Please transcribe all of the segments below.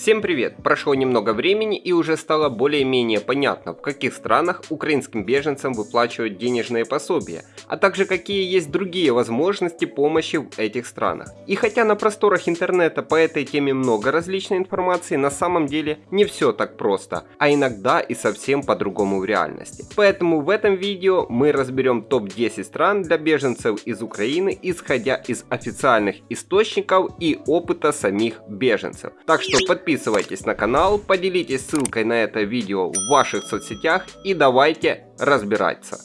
Всем привет! Прошло немного времени и уже стало более-менее понятно, в каких странах украинским беженцам выплачивают денежные пособия, а также какие есть другие возможности помощи в этих странах. И хотя на просторах интернета по этой теме много различной информации, на самом деле не все так просто, а иногда и совсем по-другому в реальности. Поэтому в этом видео мы разберем топ-10 стран для беженцев из Украины, исходя из официальных источников и опыта самих беженцев. Так что подписывайтесь подписывайтесь на канал, поделитесь ссылкой на это видео в ваших соцсетях и давайте разбираться.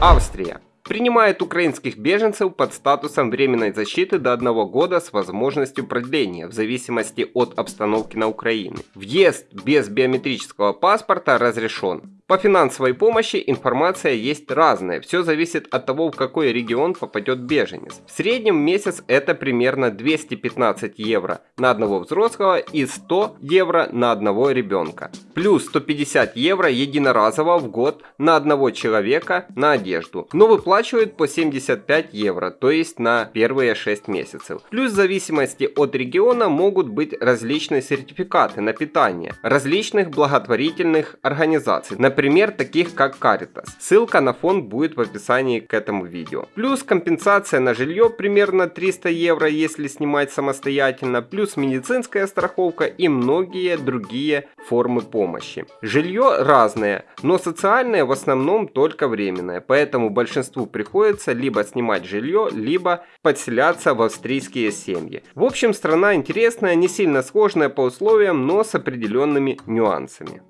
Австрия принимает украинских беженцев под статусом временной защиты до одного года с возможностью продления в зависимости от обстановки на Украине. Въезд без биометрического паспорта разрешен. По финансовой помощи информация есть разная, все зависит от того, в какой регион попадет беженец. В среднем месяц это примерно 215 евро на одного взрослого и 100 евро на одного ребенка. Плюс 150 евро единоразово в год на одного человека на одежду. Но выплачивают по 75 евро, то есть на первые 6 месяцев. Плюс в зависимости от региона могут быть различные сертификаты на питание различных благотворительных организаций. Например, Например, таких как Caritas. Ссылка на фонд будет в описании к этому видео. Плюс компенсация на жилье примерно 300 евро, если снимать самостоятельно, плюс медицинская страховка и многие другие формы помощи. Жилье разное, но социальное в основном только временное, поэтому большинству приходится либо снимать жилье, либо подселяться в австрийские семьи. В общем, страна интересная, не сильно сложная по условиям, но с определенными нюансами.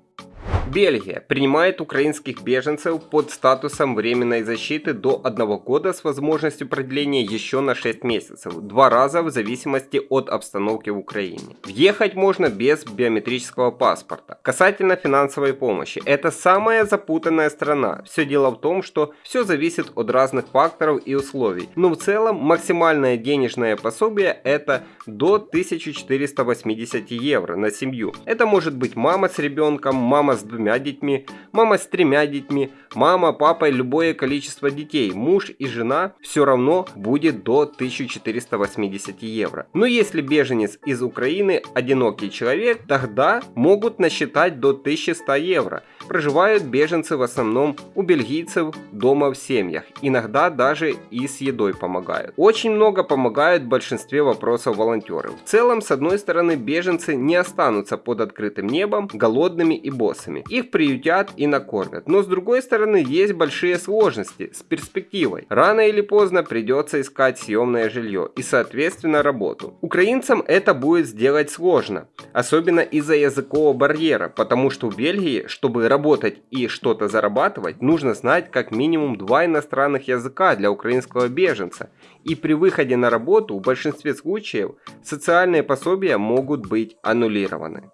Бельгия принимает украинских беженцев под статусом временной защиты до 1 года с возможностью продления еще на 6 месяцев, два раза в зависимости от обстановки в Украине. Въехать можно без биометрического паспорта. Касательно финансовой помощи, это самая запутанная страна. Все дело в том, что все зависит от разных факторов и условий. Но в целом максимальное денежное пособие это до 1480 евро на семью. Это может быть мама с ребенком, мама с двумя детьми, мама с тремя детьми, мама, папа и любое количество детей, муж и жена все равно будет до 1480 евро. Но если беженец из Украины одинокий человек, тогда могут насчитать до 1100 евро. Проживают беженцы в основном у бельгийцев дома в семьях, иногда даже и с едой помогают. Очень много помогают в большинстве вопросов волонтеры. В целом, с одной стороны, беженцы не останутся под открытым небом голодными и боссами их приютят и накормят. Но с другой стороны, есть большие сложности с перспективой. Рано или поздно придется искать съемное жилье и соответственно работу. Украинцам это будет сделать сложно, особенно из-за языкового барьера, потому что в Бельгии, чтобы работать и что-то зарабатывать, нужно знать как минимум два иностранных языка для украинского беженца. И при выходе на работу в большинстве случаев социальные пособия могут быть аннулированы.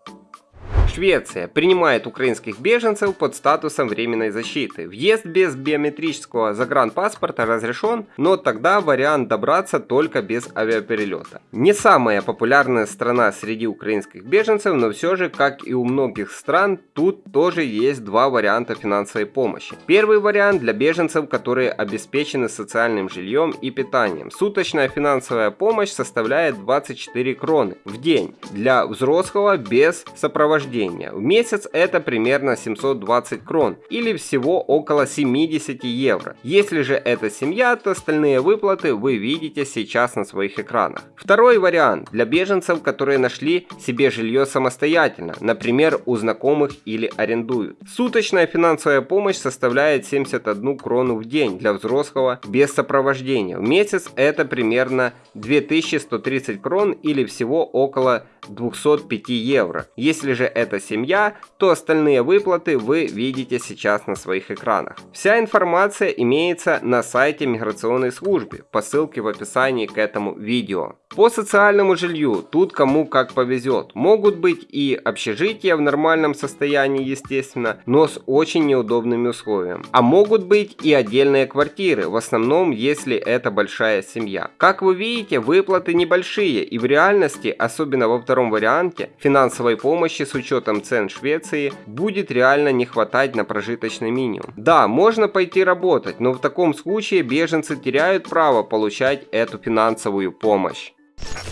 Швеция принимает украинских беженцев под статусом временной защиты. Въезд без биометрического загранпаспорта разрешен, но тогда вариант добраться только без авиаперелета. Не самая популярная страна среди украинских беженцев, но все же, как и у многих стран, тут тоже есть два варианта финансовой помощи. Первый вариант для беженцев, которые обеспечены социальным жильем и питанием. Суточная финансовая помощь составляет 24 кроны в день для взрослого без сопровождения рождения. В месяц это примерно 720 крон или всего около 70 евро. Если же это семья, то остальные выплаты вы видите сейчас на своих экранах. Второй вариант для беженцев, которые нашли себе жилье самостоятельно, например у знакомых или арендуют. Суточная финансовая помощь составляет 71 крону в день для взрослого без сопровождения. В месяц это примерно 2130 крон или всего около 205 евро. Если же это семья, то остальные выплаты вы видите сейчас на своих экранах. Вся информация имеется на сайте миграционной службы по ссылке в описании к этому видео. По социальному жилью, тут кому как повезет. Могут быть и общежития в нормальном состоянии, естественно, но с очень неудобными условиями. А могут быть и отдельные квартиры, в основном если это большая семья. Как вы видите, выплаты небольшие и в реальности, особенно во втором варианте, финансовой помощи с учетом цен Швеции будет реально не хватать на прожиточный минимум. Да, можно пойти работать, но в таком случае беженцы теряют право получать эту финансовую помощь.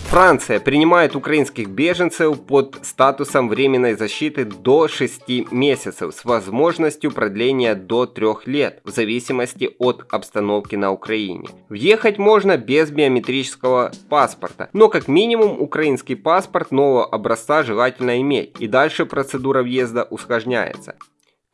Франция принимает украинских беженцев под статусом временной защиты до 6 месяцев с возможностью продления до 3 лет в зависимости от обстановки на Украине. Въехать можно без биометрического паспорта, но как минимум украинский паспорт нового образца желательно иметь и дальше процедура въезда усложняется.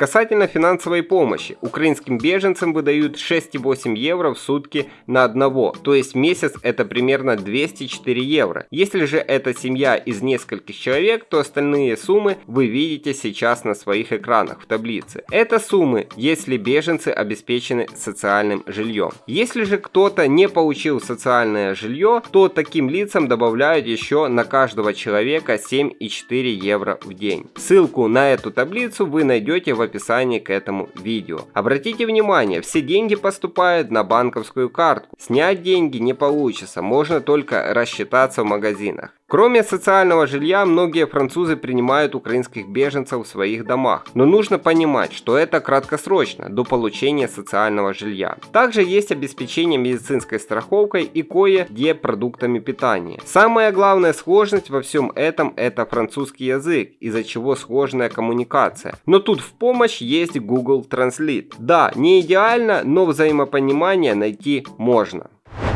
Касательно финансовой помощи, украинским беженцам выдают 6,8 евро в сутки на одного, то есть месяц это примерно 204 евро. Если же это семья из нескольких человек, то остальные суммы вы видите сейчас на своих экранах в таблице. Это суммы, если беженцы обеспечены социальным жильем. Если же кто-то не получил социальное жилье, то таким лицам добавляют еще на каждого человека 7,4 евро в день. Ссылку на эту таблицу вы найдете в описании к этому видео. Обратите внимание, все деньги поступают на банковскую карту. Снять деньги не получится, можно только рассчитаться в магазинах. Кроме социального жилья, многие французы принимают украинских беженцев в своих домах. Но нужно понимать, что это краткосрочно, до получения социального жилья. Также есть обеспечение медицинской страховкой и кое-где продуктами питания. Самая главная сложность во всем этом это французский язык, из-за чего сложная коммуникация. Но тут в помощь есть Google Translate. Да, не идеально, но взаимопонимание найти можно.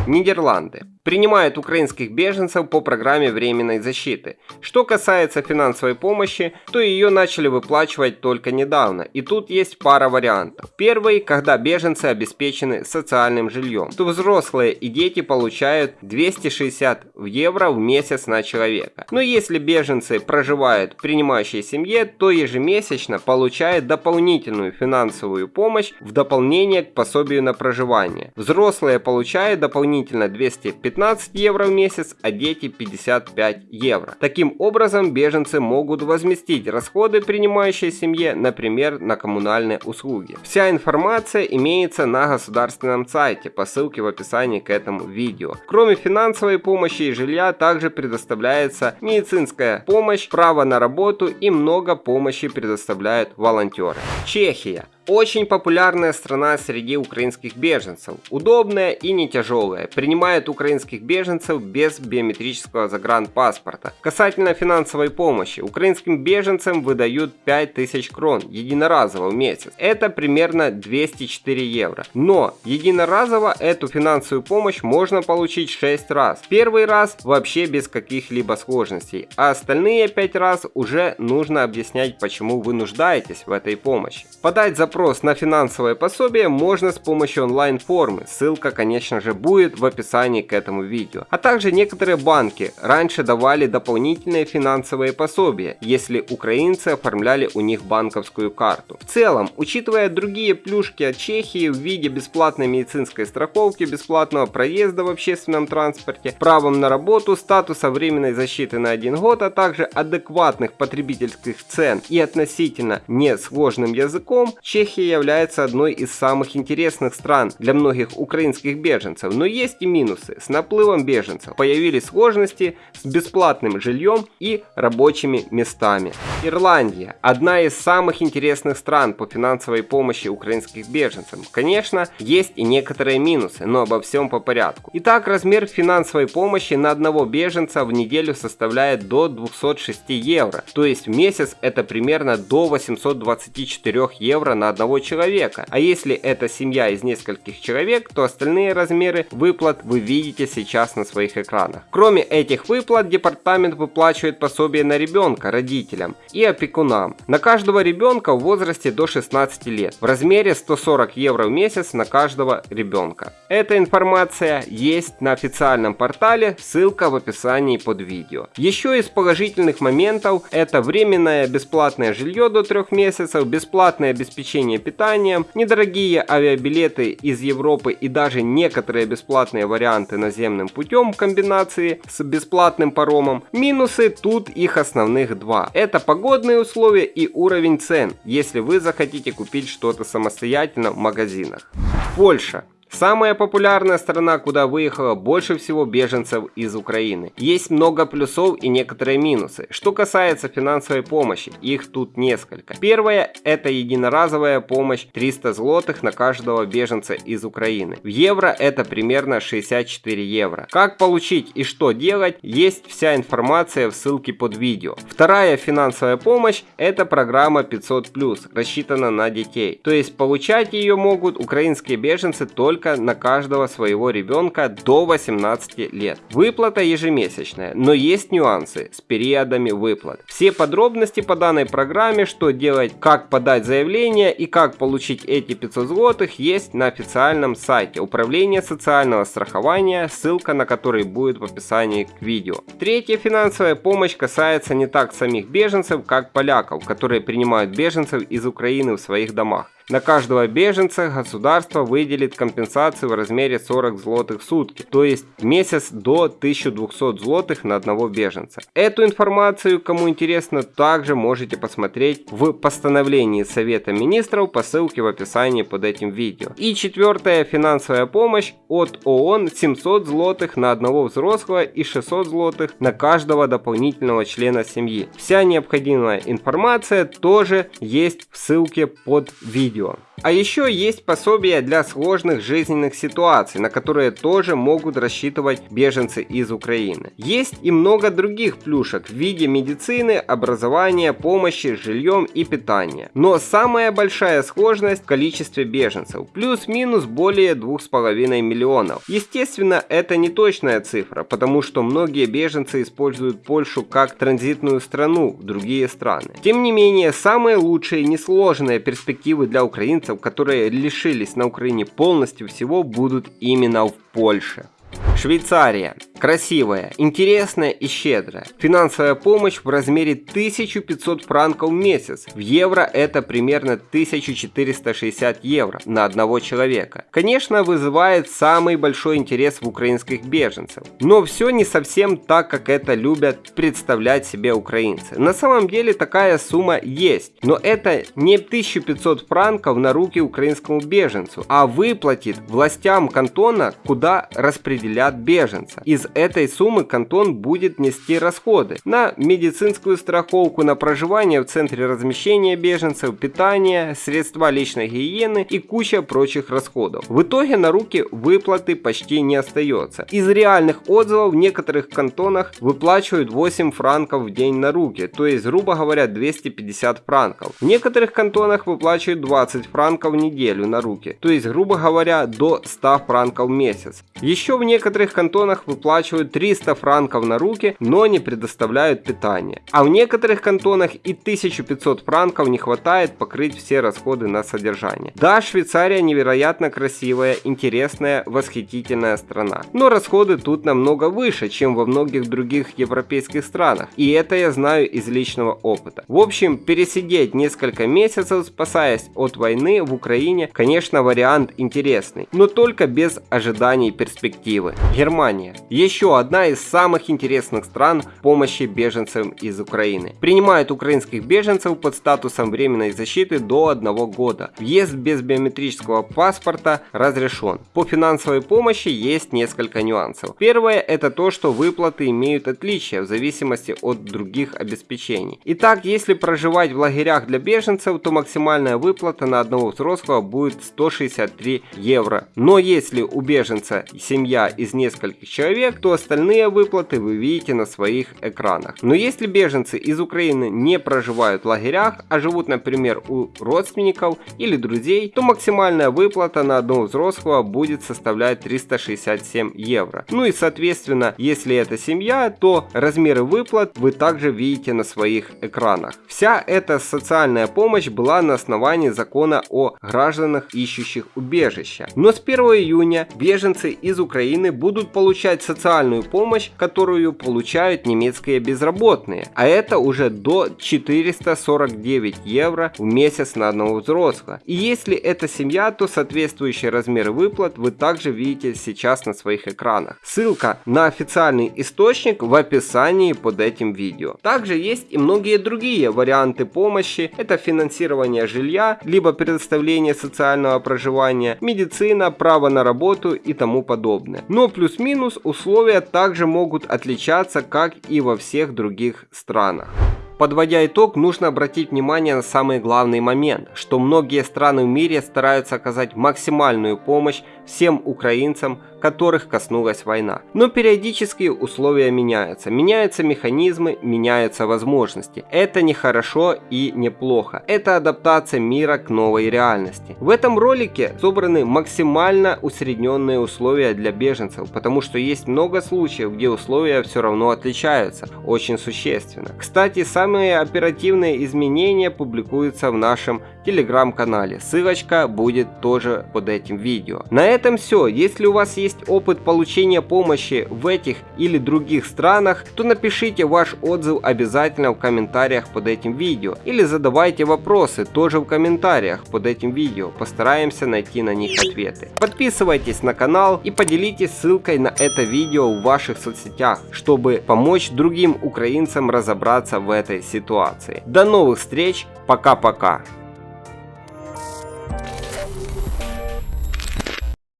Нидерланды принимает украинских беженцев по программе временной защиты. Что касается финансовой помощи, то ее начали выплачивать только недавно, и тут есть пара вариантов. Первый, когда беженцы обеспечены социальным жильем, то взрослые и дети получают 260 евро в месяц на человека. Но если беженцы проживают в принимающей семье, то ежемесячно получают дополнительную финансовую помощь в дополнение к пособию на проживание. Взрослые получают дополнительно 215 15 евро в месяц, а дети 55 евро. Таким образом, беженцы могут возместить расходы принимающей семье, например, на коммунальные услуги. Вся информация имеется на государственном сайте по ссылке в описании к этому видео. Кроме финансовой помощи и жилья, также предоставляется медицинская помощь, право на работу и много помощи предоставляют волонтеры. Чехия. Очень популярная страна среди украинских беженцев. Удобная и не тяжелая. Принимает украинских беженцев без биометрического загранпаспорта. Касательно финансовой помощи. Украинским беженцам выдают 5000 крон единоразово в месяц. Это примерно 204 евро. Но единоразово эту финансовую помощь можно получить 6 раз. Первый раз вообще без каких-либо сложностей. А остальные 5 раз уже нужно объяснять, почему вы нуждаетесь в этой помощи. Подать запрос запрос на финансовое пособие можно с помощью онлайн-формы, ссылка конечно же будет в описании к этому видео. А также некоторые банки раньше давали дополнительные финансовые пособия, если украинцы оформляли у них банковскую карту. В целом, учитывая другие плюшки от Чехии в виде бесплатной медицинской страховки, бесплатного проезда в общественном транспорте, правом на работу, статуса временной защиты на один год, а также адекватных потребительских цен и относительно несложным языком, Чехия Чехия является одной из самых интересных стран для многих украинских беженцев, но есть и минусы. С наплывом беженцев появились сложности с бесплатным жильем и рабочими местами. Ирландия – одна из самых интересных стран по финансовой помощи украинских беженцам. Конечно, есть и некоторые минусы, но обо всем по порядку. Итак, размер финансовой помощи на одного беженца в неделю составляет до 206 евро, то есть в месяц это примерно до 824 евро на одного человека. А если это семья из нескольких человек, то остальные размеры выплат вы видите сейчас на своих экранах. Кроме этих выплат, департамент выплачивает пособие на ребенка родителям и опекунам. На каждого ребенка в возрасте до 16 лет в размере 140 евро в месяц на каждого ребенка. Эта информация есть на официальном портале, ссылка в описании под видео. Еще из положительных моментов это временное бесплатное жилье до 3 месяцев, бесплатное обеспечение обеспечение питанием, недорогие авиабилеты из Европы и даже некоторые бесплатные варианты наземным путем в комбинации с бесплатным паромом. Минусы тут их основных два. Это погодные условия и уровень цен, если вы захотите купить что-то самостоятельно в магазинах. Польша. Самая популярная страна, куда выехало больше всего беженцев из Украины. Есть много плюсов и некоторые минусы. Что касается финансовой помощи, их тут несколько. Первое – это единоразовая помощь 300 злотых на каждого беженца из Украины. В евро это примерно 64 евро. Как получить и что делать, есть вся информация в ссылке под видео. Вторая финансовая помощь – это программа 500+, рассчитана на детей. То есть получать ее могут украинские беженцы только на каждого своего ребенка до 18 лет. Выплата ежемесячная, но есть нюансы с периодами выплат. Все подробности по данной программе, что делать, как подать заявление и как получить эти 500 злотых есть на официальном сайте Управления социального страхования, ссылка на который будет в описании к видео. Третья финансовая помощь касается не так самих беженцев, как поляков, которые принимают беженцев из Украины в своих домах. На каждого беженца государство выделит компенсацию в размере 40 злотых в сутки, то есть месяц до 1200 злотых на одного беженца. Эту информацию, кому интересно, также можете посмотреть в постановлении Совета Министров по ссылке в описании под этим видео. И четвертая финансовая помощь от ООН 700 злотых на одного взрослого и 600 злотых на каждого дополнительного члена семьи. Вся необходимая информация тоже есть в ссылке под видео видео. А еще есть пособия для сложных жизненных ситуаций, на которые тоже могут рассчитывать беженцы из Украины. Есть и много других плюшек в виде медицины, образования, помощи с жильем и питания. Но самая большая сложность в количестве беженцев, плюс-минус более 2,5 миллионов. Естественно, это не точная цифра, потому что многие беженцы используют Польшу как транзитную страну в другие страны. Тем не менее, самые лучшие несложные перспективы для украинцев украинцев, которые лишились на Украине полностью всего, будут именно в Польше. Швейцария. Красивая, интересная и щедрая. Финансовая помощь в размере 1500 франков в месяц. В евро это примерно 1460 евро на одного человека. Конечно, вызывает самый большой интерес в украинских беженцев. Но все не совсем так, как это любят представлять себе украинцы. На самом деле такая сумма есть. Но это не 1500 франков на руки украинскому беженцу, а выплатит властям кантона, куда распределят беженца. Из этой суммы кантон будет нести расходы на медицинскую страховку, на проживание в центре размещения беженцев, питание, средства личной гигиены и куча прочих расходов. В итоге на руки выплаты почти не остается. Из реальных отзывов в некоторых кантонах выплачивают 8 франков в день на руки, то есть грубо говоря 250 франков. В некоторых кантонах выплачивают 20 франков в неделю на руки, то есть грубо говоря до 100 франков в месяц. Еще в некоторых кантонах выплачивают выплачивают 300 франков на руки, но не предоставляют питание. А в некоторых кантонах и 1500 франков не хватает покрыть все расходы на содержание. Да, Швейцария невероятно красивая, интересная, восхитительная страна. Но расходы тут намного выше, чем во многих других европейских странах. И это я знаю из личного опыта. В общем, пересидеть несколько месяцев, спасаясь от войны в Украине, конечно, вариант интересный, но только без ожиданий перспективы. Германия. Еще одна из самых интересных стран помощи беженцам из Украины. Принимает украинских беженцев под статусом временной защиты до одного года. Въезд без биометрического паспорта разрешен. По финансовой помощи есть несколько нюансов. Первое это то, что выплаты имеют отличия в зависимости от других обеспечений. Итак, если проживать в лагерях для беженцев, то максимальная выплата на одного взрослого будет 163 евро. Но если у беженца семья из нескольких человек, человек, то остальные выплаты вы видите на своих экранах. Но если беженцы из Украины не проживают в лагерях, а живут, например, у родственников или друзей, то максимальная выплата на одного взрослого будет составлять 367 евро. Ну и соответственно, если это семья, то размеры выплат вы также видите на своих экранах. Вся эта социальная помощь была на основании закона о гражданах, ищущих убежища. Но с 1 июня беженцы из Украины будут получать социальную помощь, которую получают немецкие безработные, а это уже до 449 евро в месяц на одного взрослого. И если это семья, то соответствующий размер выплат вы также видите сейчас на своих экранах. Ссылка на официальный источник в описании под этим видео. Также есть и многие другие варианты помощи. Это финансирование жилья, либо предоставление социального проживания, медицина, право на работу и тому подобное. Но плюс-минус условия также могут отличаться, как и во всех других странах. Подводя итог, нужно обратить внимание на самый главный момент, что многие страны в мире стараются оказать максимальную помощь всем украинцам, которых коснулась война. Но периодически условия меняются, меняются механизмы, меняются возможности. Это не хорошо и не плохо. Это адаптация мира к новой реальности. В этом ролике собраны максимально усредненные условия для беженцев, потому что есть много случаев, где условия все равно отличаются, очень существенно. Кстати, самые оперативные изменения публикуются в нашем телеграм-канале. Ссылочка будет тоже под этим видео. На этом все. Если у вас есть опыт получения помощи в этих или других странах, то напишите ваш отзыв обязательно в комментариях под этим видео. Или задавайте вопросы тоже в комментариях под этим видео. Постараемся найти на них ответы. Подписывайтесь на канал и поделитесь ссылкой на это видео в ваших соцсетях, чтобы помочь другим украинцам разобраться в этой ситуации. До новых встреч, пока-пока.